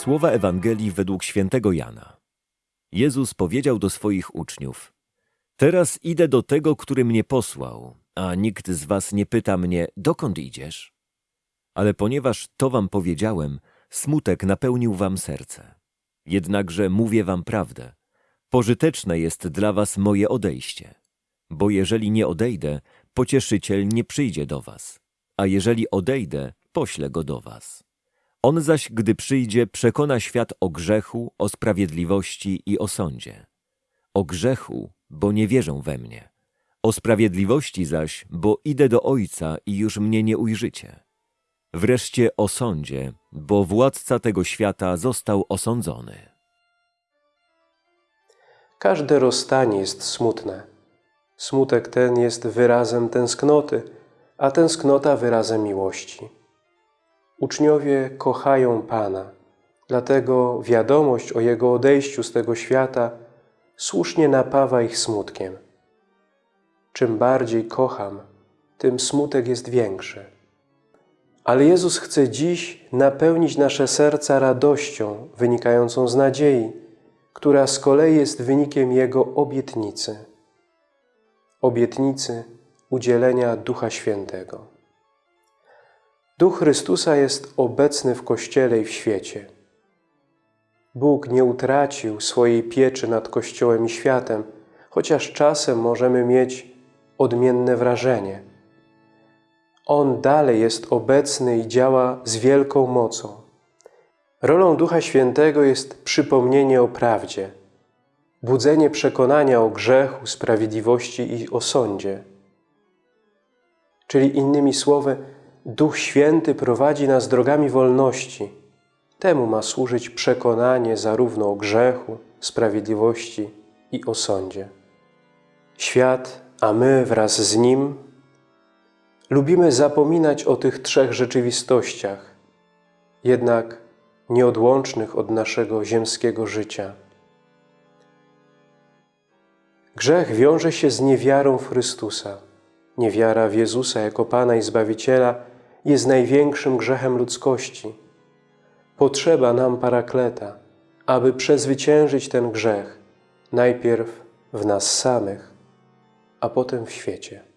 Słowa Ewangelii według świętego Jana. Jezus powiedział do swoich uczniów: Teraz idę do tego, który mnie posłał, a nikt z was nie pyta mnie, dokąd idziesz? Ale ponieważ to wam powiedziałem, smutek napełnił wam serce. Jednakże mówię wam prawdę. Pożyteczne jest dla was moje odejście. Bo jeżeli nie odejdę, pocieszyciel nie przyjdzie do was. A jeżeli odejdę, poślę go do was. On zaś, gdy przyjdzie, przekona świat o grzechu, o sprawiedliwości i o sądzie. O grzechu, bo nie wierzą we mnie. O sprawiedliwości zaś, bo idę do Ojca i już mnie nie ujrzycie. Wreszcie o sądzie, bo władca tego świata został osądzony. Każde rozstanie jest smutne. Smutek ten jest wyrazem tęsknoty, a tęsknota wyrazem miłości. Uczniowie kochają Pana, dlatego wiadomość o Jego odejściu z tego świata słusznie napawa ich smutkiem. Czym bardziej kocham, tym smutek jest większy. Ale Jezus chce dziś napełnić nasze serca radością wynikającą z nadziei, która z kolei jest wynikiem Jego obietnicy. Obietnicy udzielenia Ducha Świętego. Duch Chrystusa jest obecny w Kościele i w świecie. Bóg nie utracił swojej pieczy nad Kościołem i światem, chociaż czasem możemy mieć odmienne wrażenie. On dalej jest obecny i działa z wielką mocą. Rolą Ducha Świętego jest przypomnienie o prawdzie, budzenie przekonania o grzechu, sprawiedliwości i o sądzie. Czyli innymi słowy, Duch Święty prowadzi nas drogami wolności. Temu ma służyć przekonanie zarówno o grzechu, sprawiedliwości i o sądzie. Świat, a my wraz z nim, lubimy zapominać o tych trzech rzeczywistościach, jednak nieodłącznych od naszego ziemskiego życia. Grzech wiąże się z niewiarą w Chrystusa. Niewiara w Jezusa jako Pana i Zbawiciela jest największym grzechem ludzkości. Potrzeba nam parakleta, aby przezwyciężyć ten grzech, najpierw w nas samych, a potem w świecie.